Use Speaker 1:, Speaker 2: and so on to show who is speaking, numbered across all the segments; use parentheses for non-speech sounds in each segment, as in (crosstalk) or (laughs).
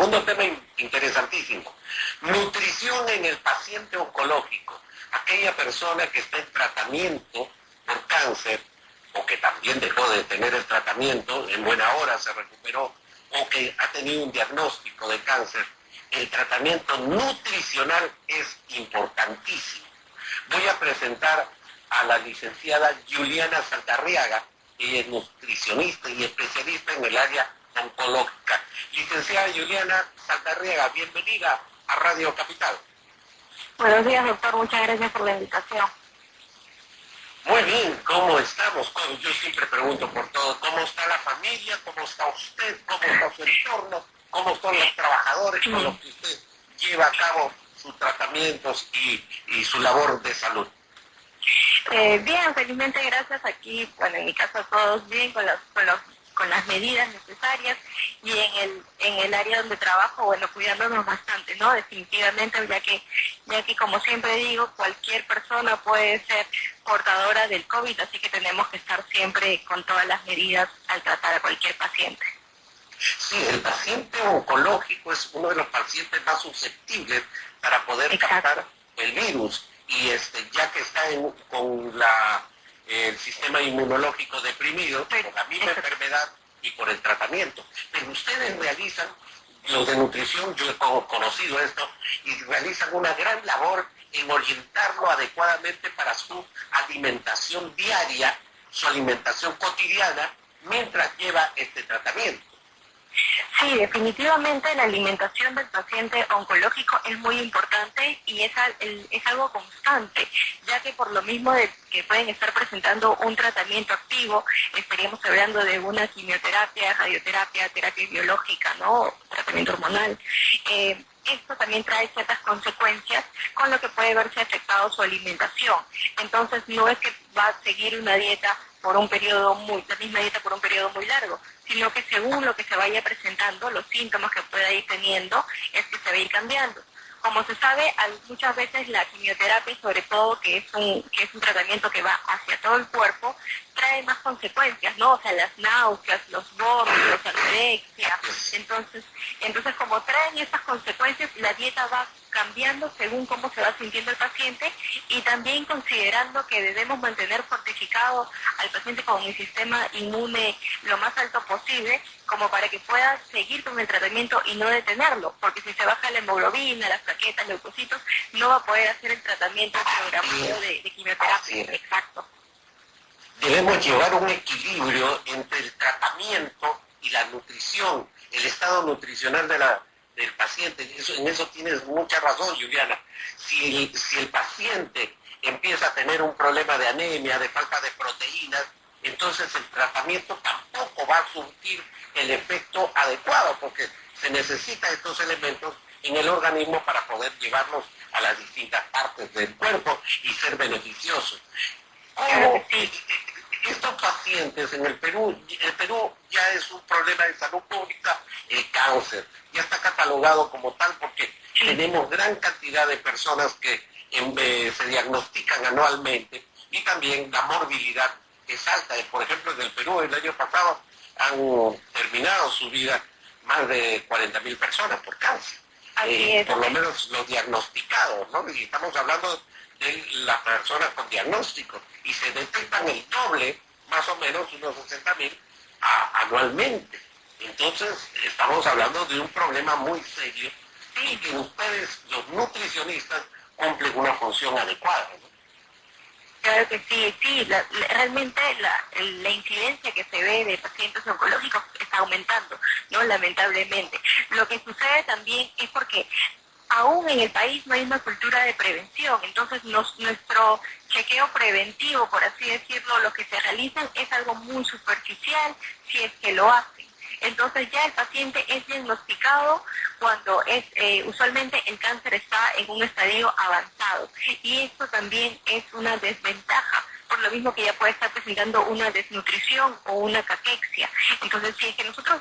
Speaker 1: Segundo tema interesantísimo, nutrición en el paciente oncológico, aquella persona que está en tratamiento por cáncer o que también dejó de tener el tratamiento, en buena hora se recuperó, o que ha tenido un diagnóstico de cáncer, el tratamiento nutricional es importantísimo. Voy a presentar a la licenciada Juliana Santarriaga, ella es nutricionista y especialista en el área oncológica. Licenciada Juliana Santarriaga, bienvenida a Radio Capital.
Speaker 2: Buenos días, doctor. Muchas gracias por la invitación.
Speaker 1: Muy bien, ¿cómo estamos? Yo siempre pregunto por todo. ¿Cómo está la familia? ¿Cómo está usted? ¿Cómo está su entorno? ¿Cómo están los trabajadores con los que usted lleva a cabo sus tratamientos y, su labor de salud?
Speaker 2: Eh, bien, felizmente gracias aquí, bueno, en mi casa todos bien, con, los, con los con las medidas necesarias y en el, en el área donde trabajo, bueno, cuidándonos bastante, ¿no? Definitivamente, ya que, ya que como siempre digo, cualquier persona puede ser portadora del COVID, así que tenemos que estar siempre con todas las medidas al tratar a cualquier paciente.
Speaker 1: Sí, el paciente oncológico es uno de los pacientes más susceptibles para poder captar el virus y este ya que está con la el sistema inmunológico deprimido por la misma enfermedad y por el tratamiento. Pero ustedes realizan, los de nutrición, yo he conocido esto, y realizan una gran labor en orientarlo adecuadamente para su alimentación diaria, su alimentación cotidiana, mientras lleva este tratamiento.
Speaker 2: Sí, definitivamente la alimentación del paciente oncológico es muy importante y es, es algo constante, ya que por lo mismo de que pueden estar presentando un tratamiento activo, estaríamos hablando de una quimioterapia, radioterapia, terapia biológica, ¿no? tratamiento hormonal. Eh, esto también trae ciertas consecuencias con lo que puede verse afectado su alimentación. Entonces no es que va a seguir una dieta por un periodo muy, la misma dieta por un periodo muy largo, sino que según lo que se vaya presentando, los síntomas que pueda ir teniendo, es que se va a ir cambiando. Como se sabe, muchas veces la quimioterapia, sobre todo que es un, que es un tratamiento que va hacia todo el cuerpo, trae más consecuencias, ¿no? O sea, las náuseas, los vómitos, anorexia. Entonces, entonces como traen estas consecuencias, la dieta va cambiando según cómo se va sintiendo el paciente y también considerando que debemos mantener fortificado al paciente con el sistema inmune lo más alto posible como para que pueda seguir con el tratamiento y no detenerlo, porque si se baja la hemoglobina, las plaquetas, leucocitos, no va a poder hacer el tratamiento programado de, de quimioterapia. Exacto.
Speaker 1: Debemos llevar un equilibrio entre el tratamiento y la nutrición, el estado nutricional de la, del paciente. en eso tienes mucha razón, Juliana. Si si el paciente empieza a tener un problema de anemia, de falta de proteínas, entonces el tratamiento tampoco va a surtir el efecto adecuado, porque se necesitan estos elementos en el organismo para poder llevarlos a las distintas partes del cuerpo y ser beneficiosos. Estos pacientes en el Perú, el Perú ya es un problema de salud pública, el cáncer, ya está catalogado como tal porque tenemos gran cantidad de personas que se diagnostican anualmente y también la morbilidad es alta. Por ejemplo, en el Perú el año pasado han terminado su vida más de 40.000 personas por cáncer. Eh, por lo menos los diagnosticados, ¿no? Y estamos hablando de las personas con diagnóstico. Y se detectan el doble, más o menos unos 60.000 anualmente. Entonces, estamos hablando de un problema muy serio y que ustedes, los nutricionistas, cumplen una función adecuada.
Speaker 2: Claro que sí, sí, realmente la, la, incidencia que se ve de pacientes oncológicos está aumentando, ¿no? Lamentablemente. Lo que sucede también es porque aún en el país no hay una cultura de prevención, entonces nuestro chequeo preventivo, por así decirlo, lo que se realizan es algo muy superficial, si es que lo hacen. Entonces ya el paciente es diagnosticado cuando es eh, usualmente el cáncer está en un estadio avanzado y esto también es una desventaja por lo mismo que ya puede estar presentando una desnutrición o una caquexia. Entonces, si es que nosotros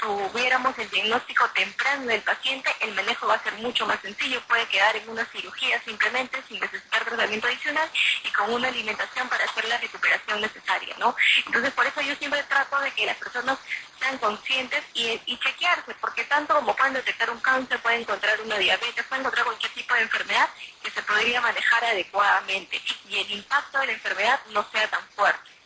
Speaker 2: tuviéramos el diagnóstico temprano del paciente, el manejo va a ser mucho más sencillo, puede quedar en una cirugía simplemente sin necesitar tratamiento adicional y con una alimentación para hacer la recuperación necesaria, ¿no? Entonces, por eso yo siempre trato de que las personas sean conscientes y, y chequearse, porque tanto como pueden detectar un cáncer, pueden encontrar una diabetes, pueden encontrar cualquier tipo de enfermedad que se podría manejar adecuadamente y el impacto de la enfermedad no sea tan fuerte.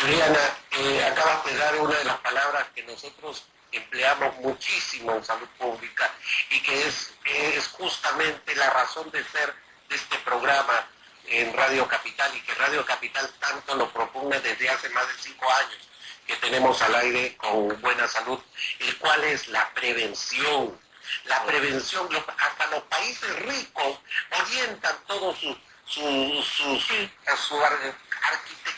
Speaker 1: Juliana, eh, acabas de dar una de las palabras que nosotros empleamos muchísimo en salud pública y que es, es justamente la razón de ser de este programa en Radio Capital y que Radio Capital tanto lo propone desde hace más de cinco años que tenemos al aire con buena salud, el cual es la prevención. La prevención, hasta los países ricos orientan todo su, su, su, su arquitectura,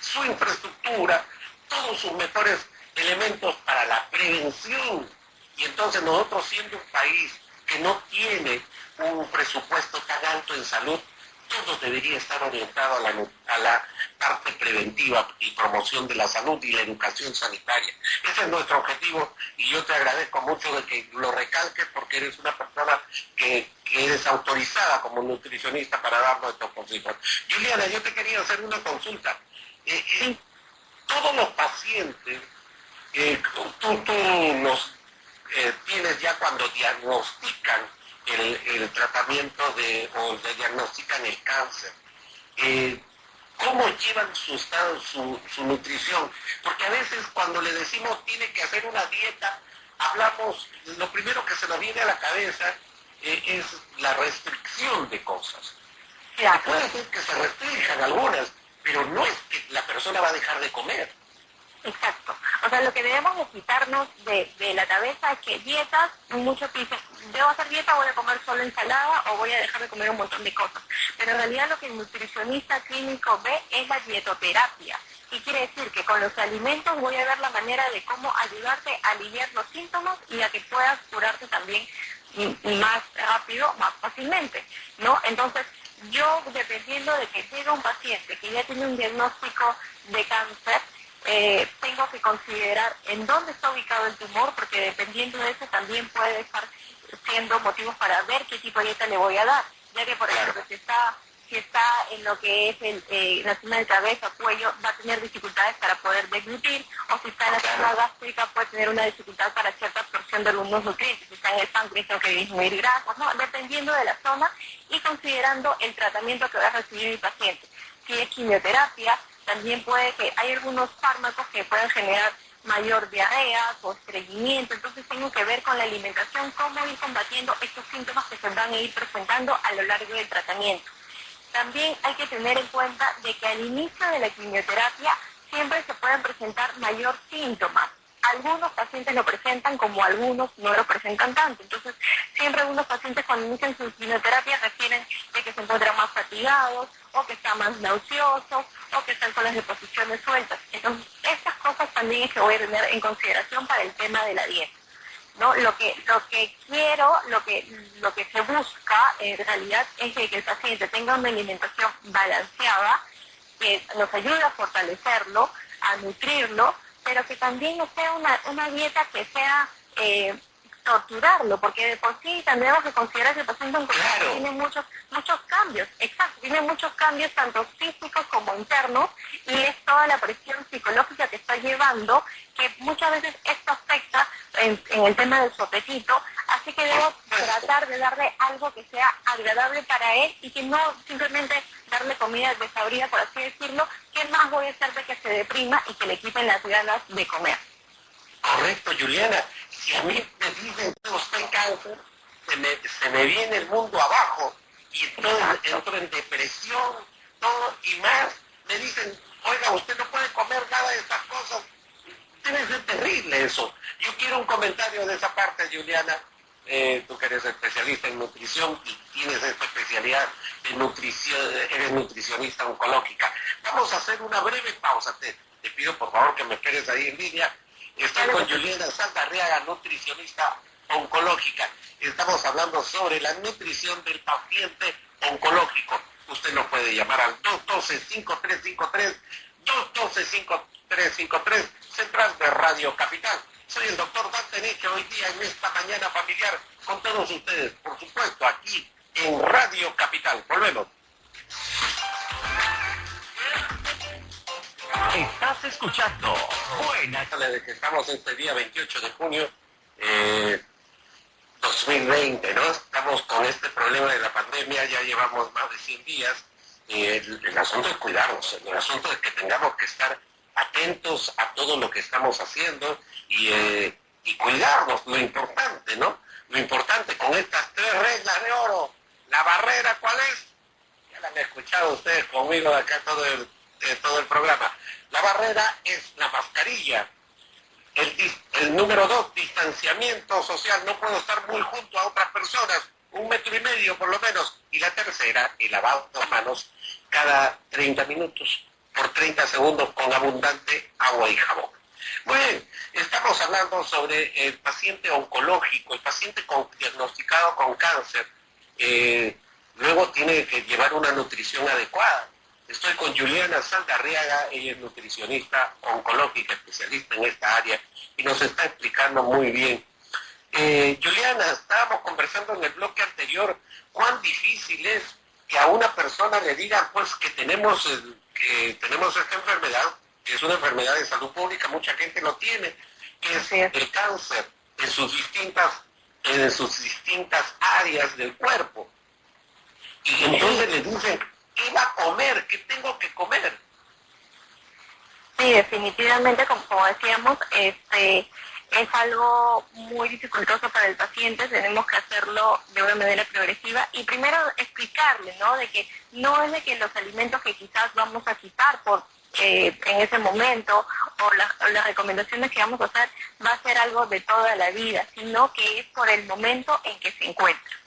Speaker 1: su infraestructura, todos sus mejores elementos para la prevención. Y entonces nosotros siendo un país que no tiene un presupuesto tan alto en salud, todo debería estar orientado a la, parte preventiva y promoción de la salud y la educación sanitaria. Ese es nuestro objetivo y yo te agradezco mucho de que lo recalques porque eres una persona que, eres autorizada como nutricionista para darnos estos consejos. Juliana, yo te quería hacer una consulta. Eh, eh, todos los pacientes, eh, tú, los tienes ya cuando diagnostican el, tratamiento de, o le diagnostican el cáncer. Eh, ¿Cómo llevan su estado, su, nutrición? Porque a veces cuando le decimos tiene que hacer una dieta, hablamos, lo primero que se nos viene a la cabeza eh, es la restricción de cosas. Puede ser que se restrinjan algunas, pero no es que la persona va a dejar de comer.
Speaker 2: Exacto. O sea, lo que debemos de quitarnos de, la cabeza es que dietas, debo hacer dieta, voy a comer solo ensalada o voy a dejar de comer un montón de cosas. Pero en realidad lo que el nutricionista clínico ve es la dietoterapia. Y quiere decir que con los alimentos voy a ver la manera de cómo ayudarte a aliviar los síntomas y a que puedas curarte también más rápido, más fácilmente, ¿no? Entonces, yo dependiendo de que llegue un paciente que ya tiene un diagnóstico de cáncer, eh, tengo que considerar en dónde está ubicado el tumor, porque dependiendo de eso también puede estar siendo motivos para ver qué tipo de dieta le voy a dar, ya que por ejemplo si está si está en lo que es el, eh, la zona de cabeza, cuello, va a tener dificultades para poder deglutir, o si está en la zona gástrica puede tener una dificultad para cierta absorción de algunos nutrientes, si está en el páncreas tengo que disminuir grasas, ¿no? dependiendo de la zona y considerando el tratamiento que va a recibir mi paciente. Si es quimioterapia, también puede que hay algunos fármacos que pueden generar mayor diarrea o estreñimiento, entonces tengo que ver con la alimentación cómo ir combatiendo estos síntomas que se van a ir presentando a lo largo del tratamiento. También hay que tener en cuenta de que al inicio de la quimioterapia siempre se pueden presentar mayor síntomas. Algunos pacientes lo presentan como algunos no lo presentan tanto. Entonces, siempre algunos pacientes cuando inician su quimioterapia refieren de que se encuentran más fatigados o que están más nauseosos o que están con las deposiciones sueltas. Entonces, también es que voy a tener en consideración para el tema de la dieta. ¿no? Lo que, lo que quiero, lo que, lo que se busca en realidad es que el paciente tenga una alimentación balanceada, que nos ayude a fortalecerlo, a nutrirlo, pero que también sea una, una dieta que sea eh, torturarlo, porque de por sí tendremos que considerar que el paciente oncológico tiene muchos, muchos cambios, exacto, tiene muchos cambios tanto físicos como internos, y es toda la presión psicológica que está llevando, que muchas veces esto afecta en, el tema de su apetito, así que debo tratar de darle algo que sea agradable para él y que no simplemente darle comida desabrida, por así decirlo, que más voy a hacer de que se deprima y que le quiten las ganas de comer.
Speaker 1: Correcto, Juliana. Si a mí me dicen que usted cáncer, se me, se me viene el mundo abajo y entonces entro en depresión, todo y más. Me dicen, oiga, usted no puede comer nada de estas cosas. Debe ser terrible eso. Yo quiero un comentario de esa parte, Juliana. Eh, tú que eres especialista en nutrición y tienes esta especialidad de nutrición, eres nutricionista oncológica. Vamos a hacer una breve pausa. Te, te pido por favor que me esperes ahí en línea Estoy con Juliana Santarriaga, nutricionista oncológica. Estamos hablando sobre la nutrición del paciente oncológico. Usted nos puede llamar al 212-5353, 212-5353, Central de Radio Capital. Soy el doctor Dante Nietzsche hoy día en esta mañana familiar con todos ustedes, por supuesto, aquí en Radio Capital. Volvemos.
Speaker 3: Estás escuchando Buena.
Speaker 1: De que estamos este día 28 de junio eh, 2020, ¿no? Estamos con este problema de la pandemia, ya llevamos más de 100 días. Eh, el, asunto es cuidarnos, el asunto es que tengamos que estar atentos a todo lo que estamos haciendo y, eh, y cuidarnos, lo importante, ¿no? Lo importante con estas tres reglas de oro. La barrera, ¿cuál es? Ya la han escuchado ustedes conmigo acá todo el, eh, todo el programa. La barrera es la mascarilla. El, número dos, distanciamiento social. No puedo estar muy junto a otras personas, un metro y medio por lo menos. Y la tercera, el lavado de manos cada 30 minutos por 30 segundos con abundante agua y jabón. Muy estamos hablando sobre el paciente oncológico, el paciente diagnosticado con cáncer. Eh, luego tiene que llevar una nutrición adecuada. Estoy con Juliana Saldarriaga, ella es nutricionista oncológica, especialista en esta área, y nos está explicando muy bien. Eh, Juliana, estábamos conversando en el bloque anterior cuán difícil es que a una persona le digan pues que tenemos, que tenemos esta enfermedad, que es una enfermedad de salud pública, mucha gente lo tiene, que es el cáncer en sus distintas, en sus distintas áreas del cuerpo. Y entonces le dicen, ¿qué va a comer? ¿Qué tengo que comer?
Speaker 2: Sí, definitivamente, como, decíamos, este es algo muy dificultoso para el paciente, tenemos que hacerlo de una manera progresiva y primero explicarle, ¿no? De que no es de que los alimentos que quizás vamos a quitar por eh, en ese momento o, las recomendaciones que vamos a hacer va a ser algo de toda la vida, sino que es por el momento en que se encuentra.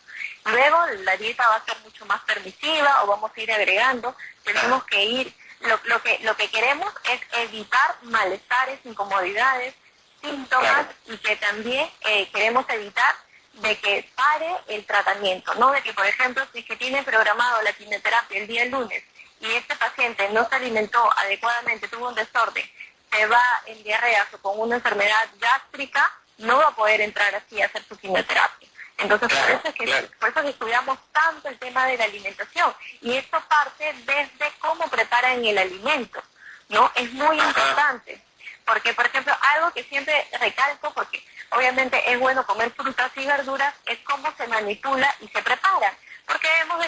Speaker 2: Luego la dieta va a ser mucho más permisiva o vamos a ir agregando, tenemos que ir, lo, lo, que, lo que queremos es evitar malestares, incomodidades, síntomas y que también eh, queremos evitar de que pare el tratamiento, ¿no? De que, por ejemplo, si que tiene programado la quimioterapia el día lunes y este paciente no se alimentó adecuadamente, tuvo un desorden, se va en diarrea o con una enfermedad gástrica, no va a poder entrar así a hacer su quimioterapia. Entonces, por, eso es que, por eso estudiamos tanto el tema de la alimentación. Y esto parte desde cómo preparan el alimento, ¿no? Es muy importante. Porque, por ejemplo, algo que siempre recalco, porque obviamente es bueno comer frutas y verduras, es cómo se manipula y se prepara. Porque debemos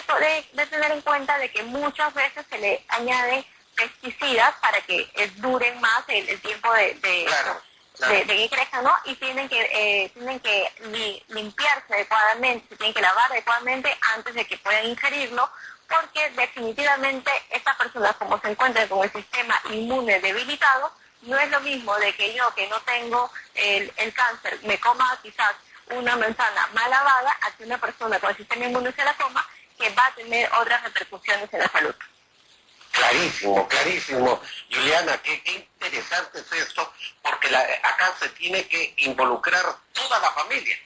Speaker 2: de, tener en cuenta de que muchas veces se le añaden pesticidas para que duren más el, tiempo de, de, que crezcan, ¿no? Y tienen que, eh, tienen que limpiarse adecuadamente, se tienen que lavar adecuadamente antes de que puedan ingerirlo, porque definitivamente estas personas, como se encuentran con el sistema inmune debilitado, no es lo mismo de que yo que no tengo el, cáncer me coma quizás una manzana mal lavada a que una persona con el sistema inmune se la coma que va a tener otras repercusiones en la salud.
Speaker 1: Clarísimo, clarísimo. Juliana, qué, interesante es esto, porque acá se tiene que involucrar toda la familia.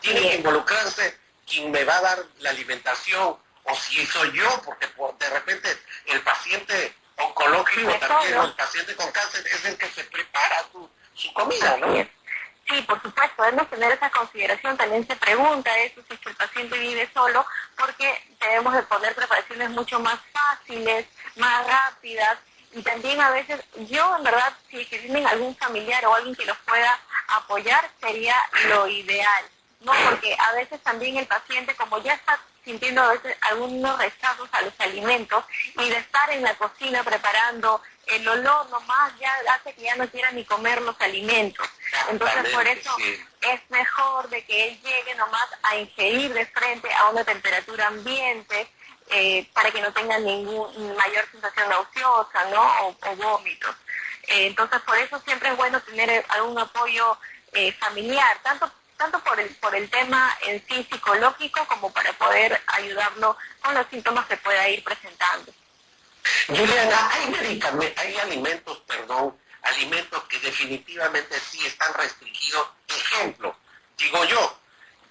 Speaker 1: tiene que involucrarse quien me va a dar la alimentación, o si soy yo, porque de repente el paciente oncológico también, el paciente con cáncer es el que se prepara su, comida, ¿no?
Speaker 2: Sí, por supuesto, debemos tener esa consideración. También se pregunta eso si el paciente vive solo, porque debemos de poner preparaciones mucho más fáciles, más rápidas. Y también a veces, yo en verdad, si tienen algún familiar o alguien que los pueda apoyar, sería lo ideal. ¿no? Porque a veces también el paciente, como ya está sintiendo a veces algunos rechazos a los alimentos y de estar en la cocina preparando el olor nomás ya hace que ya no quiera ni comer los alimentos. Entonces por eso es mejor de que él llegue nomás a ingerir de frente a una temperatura ambiente eh, para que no tenga ningún mayor sensación nauseosa ¿no? o, vómitos. Eh, entonces por eso siempre es bueno tener algún apoyo eh, familiar, tanto tanto por el, por el tema en sí psicológico como para poder ayudarlo con los síntomas que pueda ir presentando.
Speaker 1: Juliana, hay, hay alimentos, perdón, alimentos que definitivamente sí están restringidos. Ejemplo, digo yo,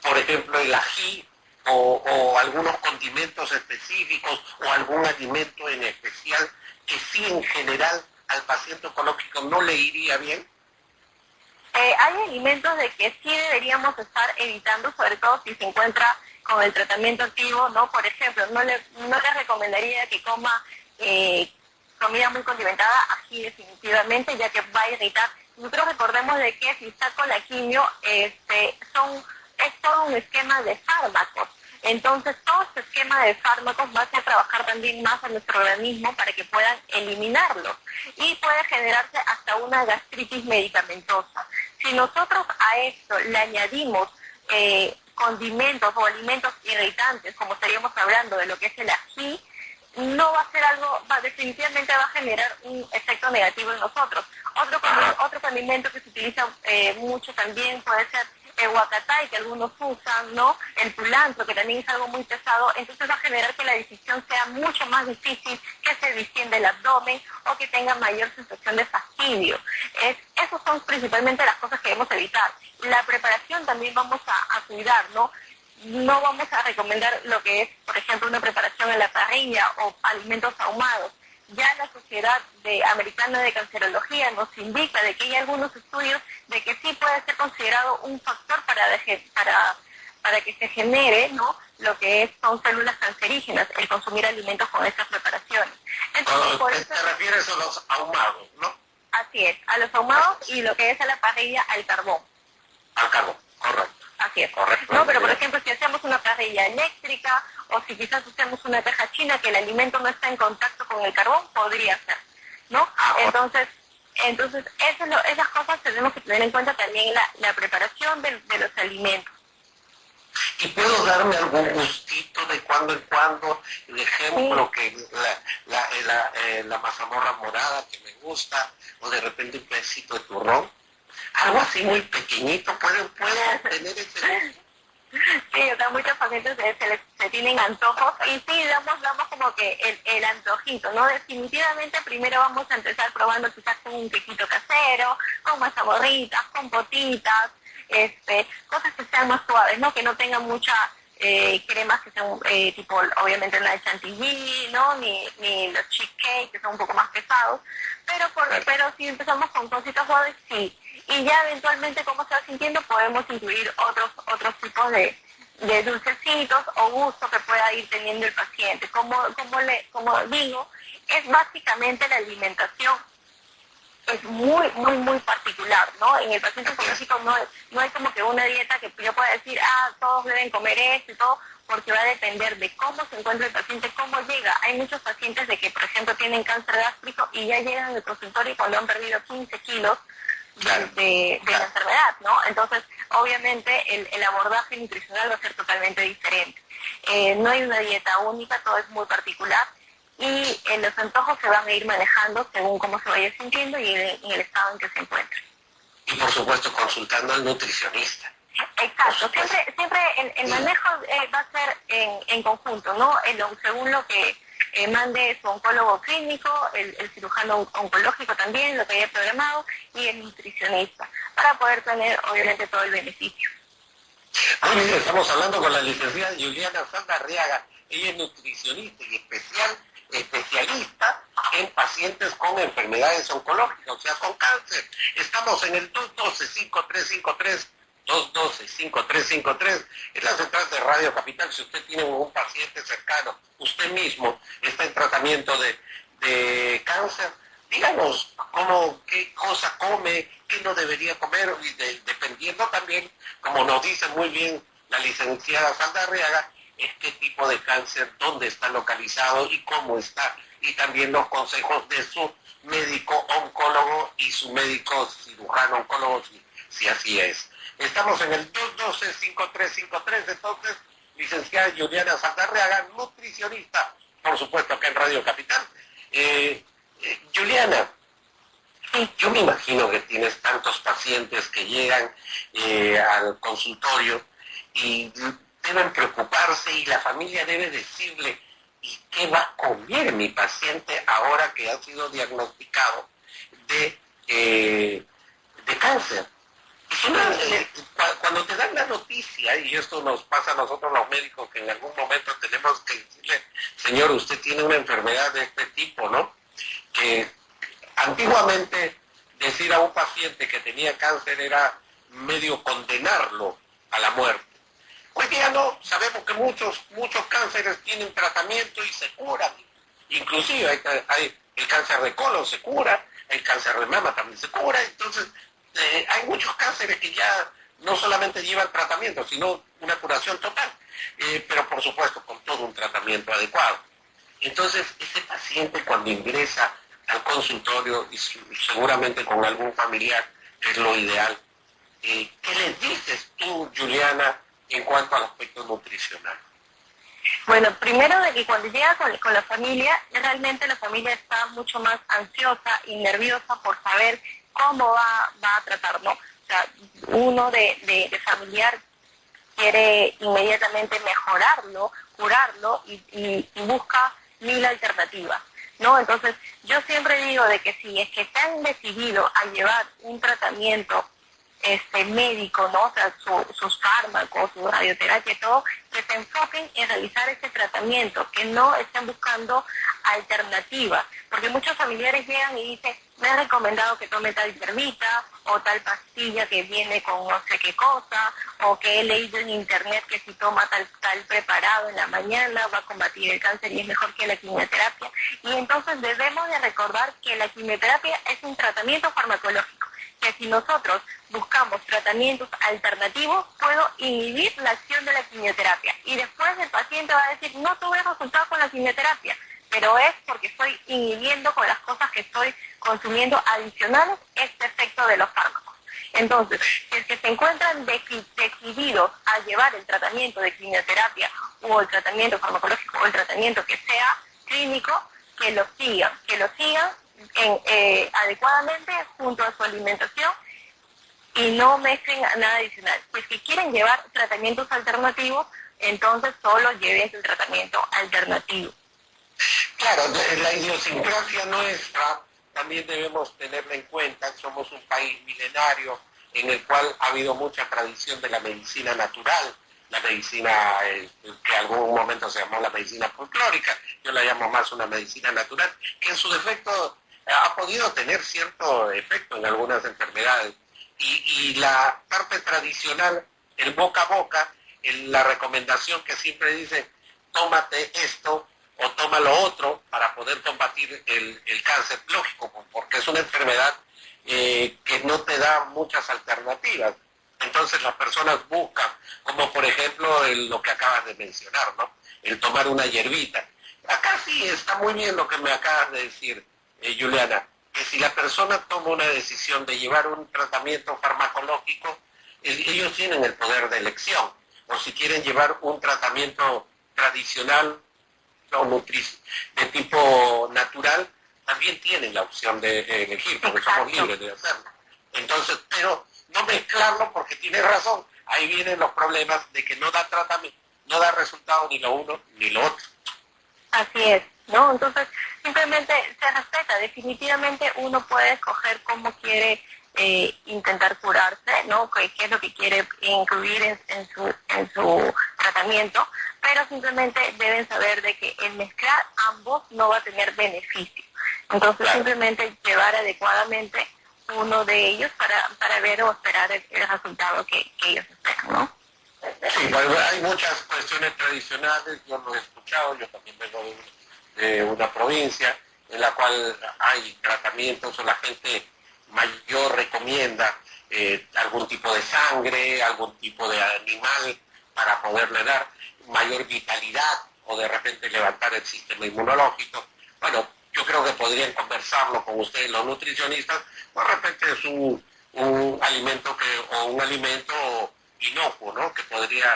Speaker 1: por ejemplo, el ají o, algunos condimentos específicos o algún alimento en especial que sí en general al paciente oncológico no le iría bien.
Speaker 2: Eh, hay alimentos de que sí deberíamos estar evitando, sobre todo si se encuentra con el tratamiento activo, ¿no? Por ejemplo, no le, no le recomendaría que coma eh, comida muy condimentada, así definitivamente, ya que va a irritar. Nosotros recordemos de que si está con la quimio, este, son, es todo un esquema de fármacos. Entonces, todo este esquema de fármacos va a trabajar también más a nuestro organismo para que puedan eliminarlo. Y puede generarse hasta una gastritis medicamentosa. Si nosotros a esto le añadimos eh, condimentos o alimentos irritantes, como estaríamos hablando de lo que es el ají, no va a ser algo, va, definitivamente va a generar un efecto negativo en nosotros. Otro, otro condimento que se utiliza eh, mucho también puede ser el huacatay que algunos usan, ¿no? El culantro, que también es algo muy pesado, entonces va a generar que la decisión sea mucho más difícil, que se distiende el abdomen o que tenga mayor sensación de fastidio. Es, esas son principalmente las cosas que debemos evitar. La preparación también vamos a, a cuidar, ¿no? No vamos a recomendar lo que es, por ejemplo, una preparación en la parrilla o alimentos ahumados. Ya la Sociedad de Americana de Cancerología nos indica de que hay algunos estudios de que sí puede ser considerado un factor para, para, para que se genere ¿no? lo que es, son células cancerígenas, el consumir alimentos con estas preparaciones.
Speaker 1: Entonces, por eso, te refieres a los ahumados, ¿no?
Speaker 2: Así es, a los ahumados y lo que es a la parrilla al carbón.
Speaker 1: Al carbón, correcto.
Speaker 2: Así es. Correcto. No, pero por ejemplo, si hacemos una parrilla eléctrica o si quizás hacemos una caja china que el alimento no está en contacto con el carbón, podría ser, ¿no? Ah, entonces, entonces esas cosas tenemos que tener en cuenta también la, la preparación de, los alimentos.
Speaker 1: ¿Y puedo darme algún gustito de cuando en cuando? El ejemplo, que la, la, eh, la mazamorra morada que me gusta, o de repente un pedacito de turrón algo así muy pequeñito, ¿puedo, puedo tener ese
Speaker 2: Sí, o sea, muchos pacientes se, tienen antojos y sí, damos, damos como que el, el, antojito, ¿no? Definitivamente primero vamos a empezar probando quizás con un quequito casero, con mazamorritas, con potitas, este, cosas que sean más suaves, ¿no? Que no tengan mucha eh, cremas que sean eh, tipo, obviamente la de chantilly, ¿no? Ni, ni los cheesecake, que son un poco más pesados, pero, por, pero si empezamos con cositas suaves, sí y ya eventualmente como se va sintiendo podemos incluir otros otros tipos de, de dulcecitos o gustos que pueda ir teniendo el paciente. Como, como, le, como digo, es básicamente la alimentación es muy, muy, muy particular, ¿no? En el paciente oncológico no, no hay como que una dieta que yo pueda decir, ah, todos deben comer esto y todo, porque va a depender de cómo se encuentra el paciente, cómo llega. Hay muchos pacientes de que, por ejemplo, tienen cáncer gástrico y ya llegan al consultorio cuando han perdido 15 kilos de, la enfermedad, ¿no? Entonces, obviamente, el, el, abordaje nutricional va a ser totalmente diferente. Eh, no hay una dieta única, todo es muy particular y eh, los antojos se van a ir manejando según cómo se vaya sintiendo y en, el estado en que se encuentre.
Speaker 1: Y por supuesto, consultando al nutricionista.
Speaker 2: Exacto, siempre, siempre el, el manejo eh, va a ser en, en conjunto, ¿no? según lo que eh, mande su oncólogo clínico, el, cirujano oncológico también, lo que haya programado, y el nutricionista, para poder tener obviamente todo el beneficio.
Speaker 1: estamos hablando con la licenciada Juliana Sandarriaga, ella es nutricionista y especial, especialista en pacientes con enfermedades oncológicas, o sea, con cáncer. Estamos en el 212-5353 212-5353, es la central de Radio Capital. Si usted tiene un paciente cercano, usted mismo está en tratamiento de, cáncer, díganos cómo, qué cosa come, qué no debería comer, y dependiendo también, como nos dice muy bien la licenciada Saldarriaga, es qué tipo de cáncer, dónde está localizado y cómo está, y también los consejos de su médico oncólogo y su médico cirujano oncólogo, si así es. Estamos en el 212-5353, entonces, licenciada Juliana Sandarreaga, nutricionista, por supuesto, acá en Radio Capital. Eh, eh, Juliana, yo me imagino que tienes tantos pacientes que llegan eh, al consultorio y deben preocuparse y la familia debe decirle, ¿y qué va a comer mi paciente ahora que ha sido diagnosticado de, de cáncer? Cuando te dan la noticia, y esto nos pasa a nosotros los médicos, que en algún momento tenemos que decirle, señor, usted tiene una enfermedad de este tipo, ¿no? Que antiguamente decir a un paciente que tenía cáncer era medio condenarlo a la muerte. Hoy día no, sabemos que muchos, muchos cánceres tienen tratamiento y se curan. Inclusive hay, el cáncer de colon se cura, el cáncer de mama también se cura, entonces eh, hay muchos cánceres que ya no solamente llevan tratamiento, sino una curación total, eh, pero por supuesto con todo un tratamiento adecuado. Entonces, ese paciente cuando ingresa al consultorio y seguramente con algún familiar, que es lo ideal, eh, ¿qué le dices tú, Juliana, en cuanto al aspecto nutricional?
Speaker 2: Bueno, primero de que cuando llega con, la familia, realmente la familia está mucho más ansiosa y nerviosa por saber cómo va, a tratarlo. O sea, uno de, familiar quiere inmediatamente mejorarlo, curarlo y busca mil alternativas. ¿no? Entonces, yo siempre digo de que si es que se han decidido a llevar un tratamiento este médico, ¿no? O sea, sus fármacos, su radioterapia, todo, que se enfoquen en realizar ese tratamiento, que no estén buscando alternativas, porque muchos familiares llegan y dicen, me han recomendado que tome tal termita o tal pastilla que viene con no sé qué cosa, o que he leído en internet que si toma tal, tal preparado en la mañana va a combatir el cáncer y es mejor que la quimioterapia. Y entonces debemos de recordar que la quimioterapia es un tratamiento farmacológico, que si nosotros buscamos tratamientos alternativos, puedo inhibir la acción de la quimioterapia. Y después el paciente va a decir, no tuve resultado con la quimioterapia, pero es porque estoy inhibiendo con las cosas que estoy consumiendo adicionales este efecto de los fármacos. Entonces, si es que se encuentran decididos a llevar el tratamiento de quimioterapia o el tratamiento farmacológico o el tratamiento que sea clínico, que lo sigan, que lo sigan eh, adecuadamente junto a su alimentación y no mezclen nada adicional. Pues si quieren llevar tratamientos alternativos, entonces solo lleven el tratamiento alternativo.
Speaker 1: Claro, la idiosincrasia nuestra también debemos tenerla en cuenta. Somos un país milenario en el cual ha habido mucha tradición de la medicina natural, la medicina eh, que en algún momento se llamó la medicina folclórica, yo la llamo más una medicina natural, que en su defecto ha podido tener cierto efecto en algunas enfermedades. Y, la parte tradicional, el boca a boca, la recomendación que siempre dice, tómate esto o toma lo otro para poder combatir el, cáncer, lógico, porque es una enfermedad eh, que no te da muchas alternativas. Entonces las personas buscan, como por ejemplo lo que acabas de mencionar, ¿no? El tomar una hierbita. Acá sí está muy bien lo que me acabas de decir, eh, Juliana, que si la persona toma una decisión de llevar un tratamiento farmacológico, ellos tienen el poder de elección. O si quieren llevar un tratamiento tradicional o de tipo natural, también tienen la opción de elegir, porque somos libres de hacerlo. Entonces, pero no mezclarlo porque tiene razón. Ahí vienen los problemas de que no da tratamiento, no da resultado ni lo uno ni lo otro.
Speaker 2: Así es, ¿no? Entonces, simplemente se respeta. Definitivamente uno puede escoger cómo quiere eh, intentar curarse, ¿no? ¿Qué, es lo que quiere incluir en, su, en su tratamiento, pero simplemente deben saber de que el mezclar ambos no va a tener beneficio. Entonces simplemente llevar adecuadamente uno de ellos para, para ver o esperar el, resultado que, ellos esperan, ¿no?
Speaker 1: Sí, hay muchas cuestiones tradicionales, yo lo he escuchado, yo también vengo de, una provincia en la cual hay tratamientos o la gente mayor recomienda eh, algún tipo de sangre, algún tipo de animal para poderle dar mayor vitalidad o de repente levantar el sistema inmunológico. Bueno, yo creo que podrían conversarlo con ustedes los nutricionistas, de repente es un, alimento que, o un alimento inocuo, ¿no? Que podría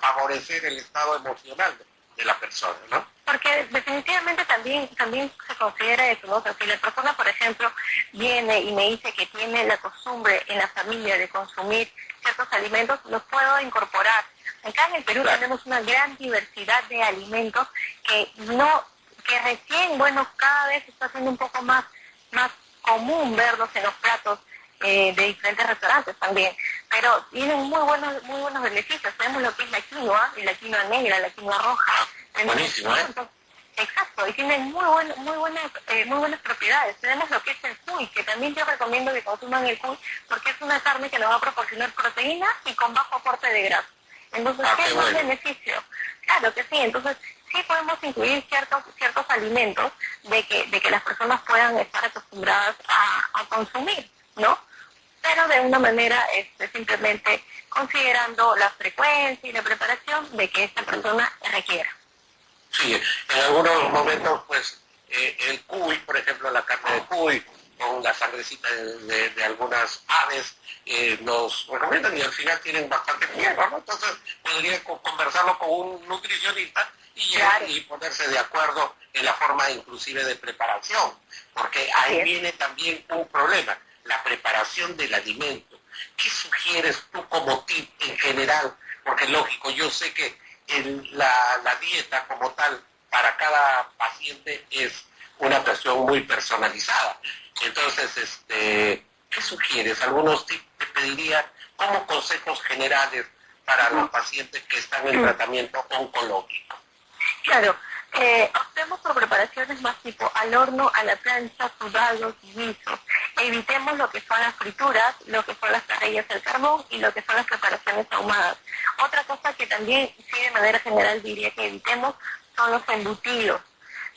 Speaker 1: favorecer el estado emocional de la persona, ¿no?
Speaker 2: Porque definitivamente también también se considera eso, ¿no? si la persona, por ejemplo, viene y me dice que tiene la costumbre en la familia de consumir ciertos alimentos, los puedo incorporar. Acá en el Perú tenemos una gran diversidad de alimentos que no que recién, bueno, cada vez está siendo un poco más, más común verlos en los platos eh, de diferentes restaurantes también, pero tienen muy buenos, muy buenos beneficios. Tenemos lo que es la quinoa, y la quinoa negra, la quinoa roja.
Speaker 1: Buenísimo, ¿eh?
Speaker 2: Exacto, y tienen muy, buen, muy, buenas, eh, muy buenas propiedades. Tenemos lo que es el cuy, que también yo recomiendo que consuman el cuy porque es una carne que nos va a proporcionar proteína y con bajo aporte de grasa. Entonces,
Speaker 1: Ah,
Speaker 2: ¿qué es
Speaker 1: bueno.
Speaker 2: beneficio? Claro que sí, entonces sí podemos incluir ciertos ciertos alimentos de que, de que las personas puedan estar acostumbradas a, a consumir, ¿no? Pero de una manera este, simplemente considerando la frecuencia y la preparación de que esta persona requiera.
Speaker 1: Sí, en algunos momentos, pues, eh, el cuy, por ejemplo, la carne de cuy, con la sangrecita de, de- de algunas aves, eh, nos recomiendan y al final tienen bastante fierro, ¿no? Entonces, podría co- conversarlo con un nutricionista y,
Speaker 2: Claro.
Speaker 1: y ponerse de acuerdo en la forma inclusive de preparación, porque ahí viene también un problema, la preparación del alimento. ¿Qué sugieres tú como tip en general? Porque lógico, yo sé que el- la, la dieta como tal para cada paciente es una cuestión muy personalizada. Entonces, este, ¿qué sugieres? Algunos tips te pediría como consejos generales para los pacientes que están en tratamiento oncológico.
Speaker 2: Claro, eh, optemos por preparaciones más tipo al horno, a la plancha, sudados, guisos. Evitemos lo que son las frituras, lo que son las parrillas al carbón y lo que son las preparaciones ahumadas. Otra cosa que también, sí, de manera general diría que evitemos son los embutidos.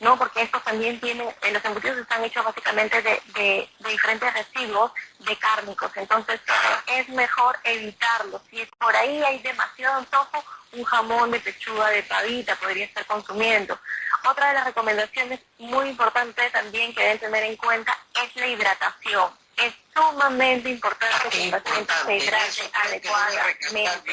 Speaker 2: ¿No? Porque estos también tienen, eh, los embutidos están hechos básicamente de, de- de diferentes residuos de cárnicos, entonces es mejor evitarlos. Si por ahí hay demasiado antojo, un jamón de pechuga de pavita podría estar consumiendo. Otra de las recomendaciones muy importantes también que deben tener en cuenta es la hidratación. Es sumamente importante que el paciente se hidrate adecuadamente.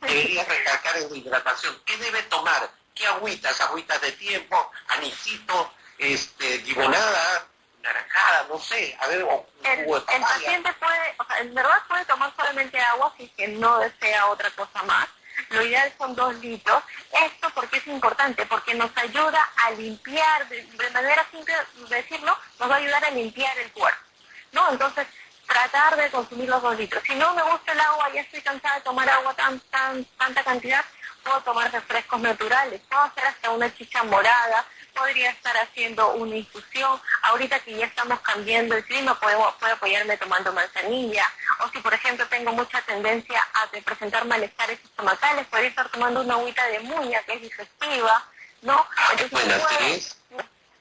Speaker 1: Debería recalcar en hidratación. ¿Qué debe tomar? ¿Qué agüitas? Agüitas de tiempo, anisito, este, limonada, naranjada, no sé. A ver, o
Speaker 2: El,
Speaker 1: jugo de
Speaker 2: el
Speaker 1: papaya.
Speaker 2: paciente puede, o sea, en verdad puede tomar solamente agua si es que no desea otra cosa más. Lo ideal son dos litros. Esto porque es importante, porque nos ayuda a limpiar, de, de manera simple de decirlo, nos va a ayudar a limpiar el cuerpo. ¿No? Entonces, tratar de consumir los dos litros. Si no me gusta el agua, ya estoy cansada de tomar agua tan, tan, tanta cantidad, puedo tomar refrescos naturales, puedo hacer hasta una chicha morada, podría estar haciendo una infusión. Ahorita que ya estamos cambiando el clima, puedo, puedo apoyarme tomando manzanilla. O si, por ejemplo, tengo mucha tendencia a presentar malestares estomacales, podría estar tomando una agüita de muña que es digestiva, ¿no? Entonces,
Speaker 1: Buenas,
Speaker 2: puedo-.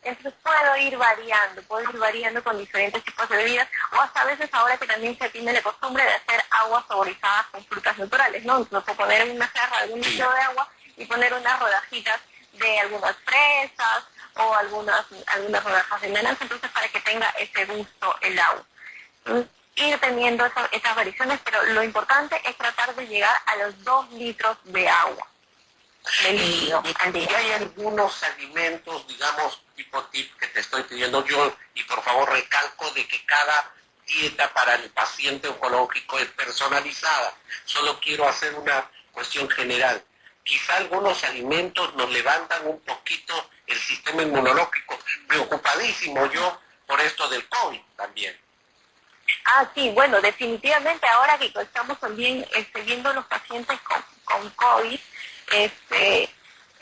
Speaker 2: Entonces puedo ir variando, puedo ir variando con diferentes tipos de bebidas, o hasta a veces ahora que también se tiene la costumbre de hacer aguas saborizadas con frutas naturales, ¿no? Entonces poner en una jarra algún litro de agua y poner unas rodajitas de algunas fresas o algunas, algunas rodajas de naranja, entonces para que tenga ese gusto el agua. Ir teniendo esa- esas variaciones, pero lo importante es tratar de llegar a los dos litros de agua de
Speaker 1: Y, hay algunos alimentos, digamos, tipo tip que te estoy pidiendo yo, y por favor recalco de que cada dieta para el paciente oncológico es personalizada. Solo quiero hacer una cuestión general. Quizá algunos alimentos nos levantan un poquito el sistema inmunológico. Preocupadísimo yo por esto del COVID también.
Speaker 2: Ah, sí, bueno, definitivamente ahora que estamos también este, viendo los pacientes con COVID, este,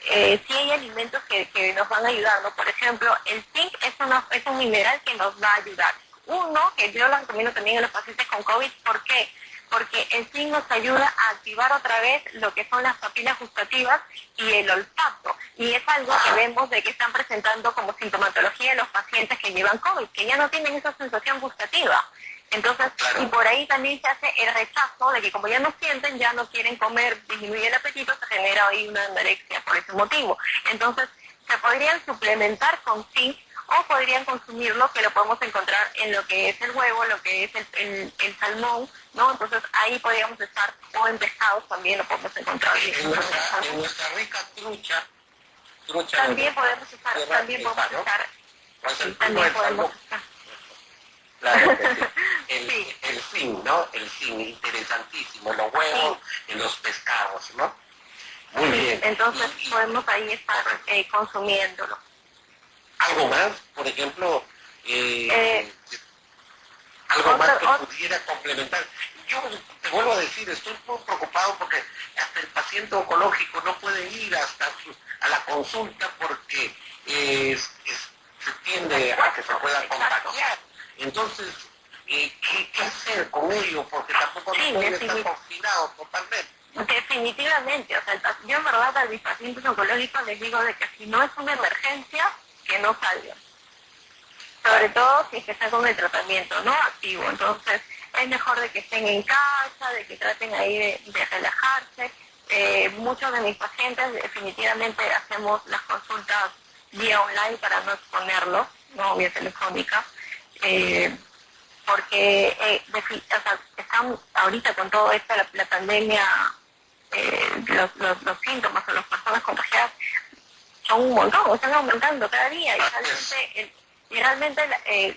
Speaker 2: eh, hay alimentos que, nos van a ayudar, ¿no? Por ejemplo, el zinc es, una, es un mineral que nos va a ayudar. Uno, que yo lo recomiendo también a los pacientes con COVID, ¿por qué? Porque el zinc nos ayuda a activar otra vez lo que son las papilas gustativas y el olfato. Y es algo que vemos de que están presentando como sintomatología los pacientes que llevan COVID, que ya no tienen esa sensación gustativa. Entonces,
Speaker 1: Claro.
Speaker 2: y por ahí también se hace el rechazo de que como ya no sienten, ya no quieren comer, disminuye el apetito, se genera ahí una anorexia por ese motivo. Entonces, se podrían suplementar con zinc o podrían consumirlo, que lo podemos encontrar en lo que es el huevo, lo que es el, el- el salmón, ¿no? Entonces, ahí podríamos estar, o en pescados también lo podemos encontrar.
Speaker 1: En nuestra, en nuestra rica trucha, trucha
Speaker 2: También podemos estar, también podemos estar,
Speaker 1: Pues
Speaker 2: también podemos estar.
Speaker 1: Claro que (laughs) sí. El,
Speaker 2: Sí.
Speaker 1: el zinc, ¿no? El zinc, interesantísimo. Los huevos en los pescados, ¿no? Muy
Speaker 2: Sí,
Speaker 1: bien.
Speaker 2: entonces
Speaker 1: Y- y
Speaker 2: podemos ahí estar eh, consumiéndolo.
Speaker 1: ¿Algo más? Por ejemplo, eh,
Speaker 2: Eh,
Speaker 1: algo más que pudiera complementar. Yo te vuelvo a decir, estoy muy preocupado porque hasta el paciente oncológico no puede ir hasta su- a la consulta porque se tiende a que se pueda contagiar. Entonces, eh, ¿qué, hacer con ello? Porque tampoco sí, puede estar confinado totalmente.
Speaker 2: Definitivamente, o sea, yo en verdad a mis pacientes oncológicos les digo de que si no es una emergencia, que no salgan. Sobre todo si es que están con el tratamiento no activo. Entonces, es mejor de que estén en casa, de que traten ahí de, relajarse. Eh, muchos de mis pacientes definitivamente hacemos las consultas vía online para no exponerlo, no vía telefónica, eh, porque eh, están ahorita con todo esto, la, pandemia, los, los, síntomas o las personas contagiadas son un montón, están aumentando cada día y realmente el, y realmente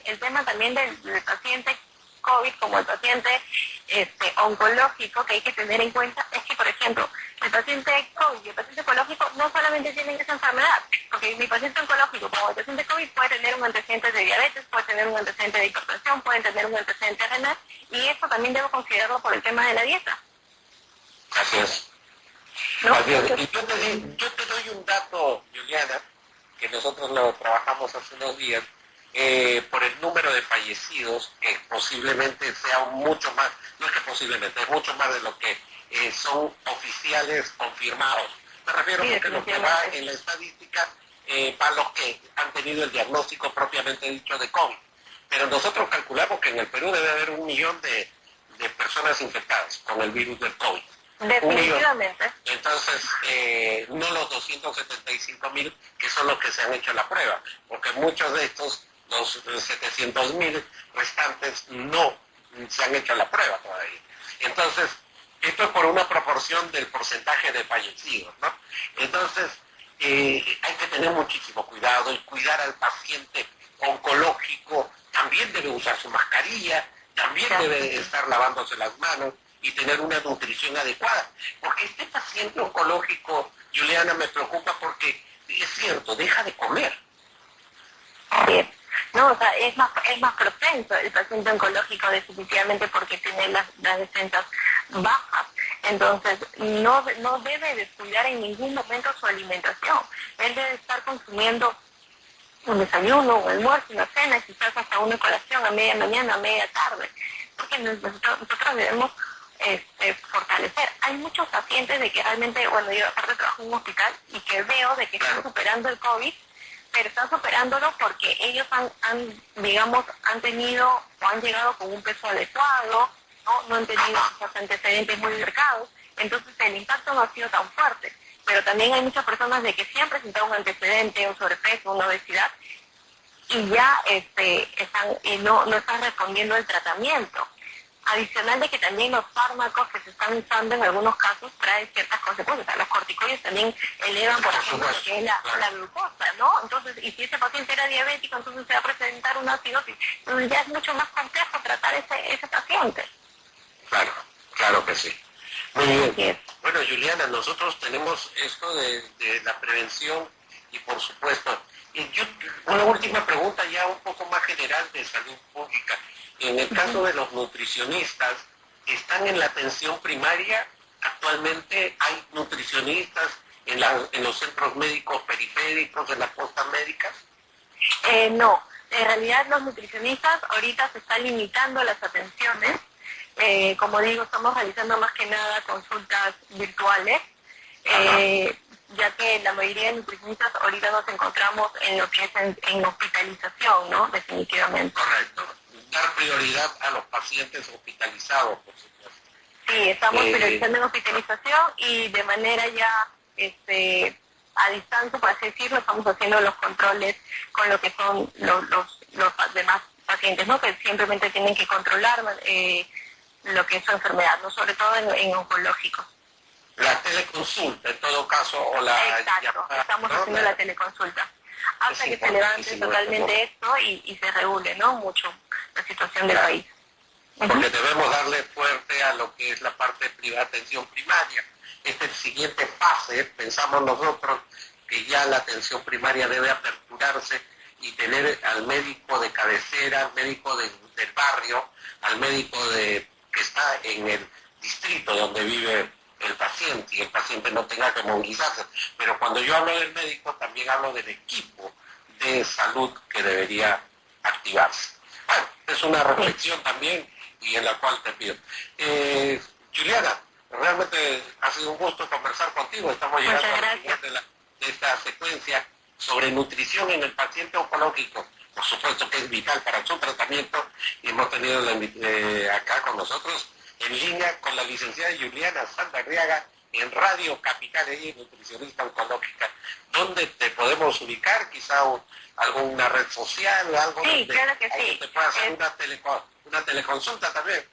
Speaker 2: el, tema también del, del paciente COVID como el paciente este, oncológico que hay que tener en cuenta es que, por ejemplo, el paciente COVID y el paciente oncológico no solamente tienen esa enfermedad, porque mi paciente oncológico como el paciente COVID puede tener un antecedente de diabetes, puede tener un antecedente de hipertensión, puede tener un antecedente renal, y eso también debo considerarlo por el tema de la dieta.
Speaker 1: Así es. Así es. Y yo te, yo te doy un dato, Juliana, que nosotros lo trabajamos hace unos días, eh, por el número de fallecidos, que posiblemente sea mucho más, no es que posiblemente, es mucho más de lo que eh, son oficiales confirmados. Me refiero a lo que va en la estadística eh, para los que han tenido el diagnóstico propiamente dicho de COVID. Pero nosotros calculamos que en el Perú debe haber un millón de, de personas infectadas con el virus del COVID.
Speaker 2: Definitivamente.
Speaker 1: Entonces, no los 275 mil que son los que se han hecho la prueba, porque muchos de estos los 700 mil restantes no se han hecho la prueba todavía. Entonces, esto es por una proporción del porcentaje de fallecidos, ¿no? Entonces, eh, hay que tener muchísimo cuidado y cuidar al paciente oncológico, también debe usar su mascarilla, también debe estar lavándose las manos y tener una nutrición adecuada. Porque este paciente oncológico, Juliana, me preocupa porque es cierto, deja de comer.
Speaker 2: ¿No? O sea, es más, es más propenso el paciente oncológico definitivamente porque tiene las, las defensas bajas. Entonces, no, no debe descuidar en ningún momento su alimentación. Él debe estar consumiendo un desayuno, un almuerzo, una cena, quizás hasta una colación a media mañana, a media tarde. Porque nosotros, debemos este, fortalecer. Hay muchos pacientes de que realmente, bueno, yo aparte trabajo en un hospital y que veo de que están superando el COVID pero están superándolo porque ellos han, digamos, han tenido o han llegado con un peso adecuado, no, no han tenido esos antecedentes muy marcados, entonces el impacto no ha sido tan fuerte. Pero también hay muchas personas de que han presentado un antecedente, un sobrepeso, una obesidad, y ya este, están, y no, no están respondiendo al tratamiento. Adicional de que también los fármacos que se están usando en algunos casos traen ciertas consecuencias. los corticoides también elevan, por ejemplo, lo que es la, glucosa, ¿no? Entonces, y si ese paciente era diabético, entonces se va a presentar una acidosis. Entonces ya es mucho más complejo tratar ese, ese paciente.
Speaker 1: Claro, claro que sí. Muy bien. Bueno, Juliana, nosotros tenemos esto de, de la prevención y por supuesto, y yo, una última pregunta ya un poco más general de salud pública. En el caso de los nutricionistas, ¿están en la atención primaria? Actualmente hay nutricionistas en, los centros médicos periféricos, en las postas médicas.
Speaker 2: Eh, no, en realidad los nutricionistas ahorita se están limitando las atenciones. Eh, como digo, estamos realizando más que nada consultas virtuales, eh, ya que la mayoría de nutricionistas ahorita nos encontramos en lo que es en hospitalización, ¿no? Definitivamente.
Speaker 1: Correcto dar prioridad a los pacientes hospitalizados, por supuesto.
Speaker 2: Sí, estamos eh, priorizando en hospitalización y de manera ya este, a distancia, por así decirlo, estamos haciendo los controles con lo que son los, los, demás pacientes, ¿no? Que simplemente tienen que controlar eh, lo que es su enfermedad, ¿no? Sobre todo en, en oncológicos.
Speaker 1: La teleconsulta, en todo caso, o la...
Speaker 2: Exacto, estamos haciendo la teleconsulta hasta que se levante totalmente esto y, y, se regule, ¿no? Mucho la situación del país.
Speaker 1: Porque debemos darle fuerte a lo que es la parte de atención primaria. Esta es la siguiente fase, pensamos nosotros que ya la atención primaria debe aperturarse y tener al médico de cabecera, al médico del barrio, al médico que está en el distrito donde vive el paciente y el paciente no tenga que movilizarse. Pero cuando yo hablo del médico también hablo del equipo de salud que debería activarse. Bueno, es una reflexión también y en la cual te pido. Eh, Juliana, realmente ha sido un gusto conversar contigo. Estamos llegando al final de, de esta secuencia sobre nutrición en el paciente oncológico. Por supuesto que es vital para su tratamiento y hemos tenido eh, acá con nosotros en línea con la licenciada Juliana Sandarriaga en Radio Capital, ella nutricionista oncológica. ¿Dónde te podemos ubicar? Quizá alguna red social o algo
Speaker 2: sí, claro que sí.
Speaker 1: te pueda hacer una, una teleconsulta también.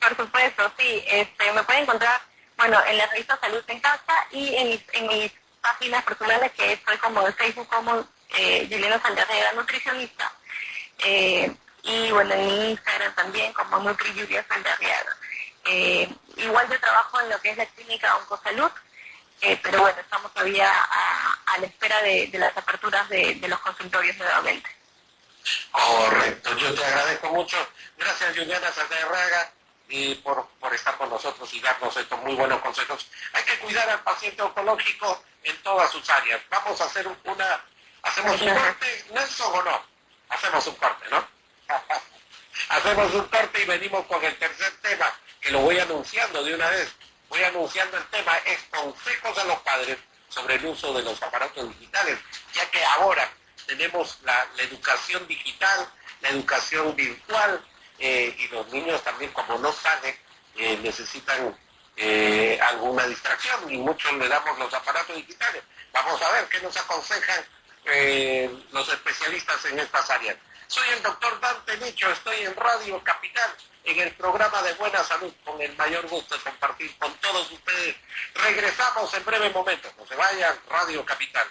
Speaker 2: Por supuesto, sí. Este, me pueden encontrar, bueno, en la revista Salud en Casa y en mis, en mis páginas personales que estoy como en Facebook como eh, Yelena Sandarriaga Nutricionista. Eh, y bueno, en Instagram también como Nutri Julia. Eh, igual yo trabajo en lo que es la clínica Oncosalud, eh, pero bueno, estamos todavía a, la espera de, las aperturas de, los consultorios nuevamente.
Speaker 1: Correcto, yo te agradezco mucho. Gracias Juliana Sandarriaga y por, por estar con nosotros y darnos estos muy buenos consejos. Hay que cuidar al paciente oncológico en todas sus áreas. Vamos a hacer una, hacemos un corte, Nelson o no, hacemos un corte, ¿no? (laughs) hacemos un corte y venimos con el tercer tema, que lo voy anunciando de una vez. Voy anunciando el tema, es consejos de los padres sobre el uso de los aparatos digitales, ya que ahora tenemos la, educación digital, la educación virtual, eh, y los niños también como no salen, eh, necesitan eh, alguna distracción y muchos le damos los aparatos digitales. Vamos a ver qué nos aconsejan los especialistas en estas áreas. Soy el doctor Dante Nicho, estoy en Radio Capital, en el programa de Buena Salud, con el mayor gusto de compartir con todos ustedes. Regresamos en breve momento, no se vayan, Radio Capital.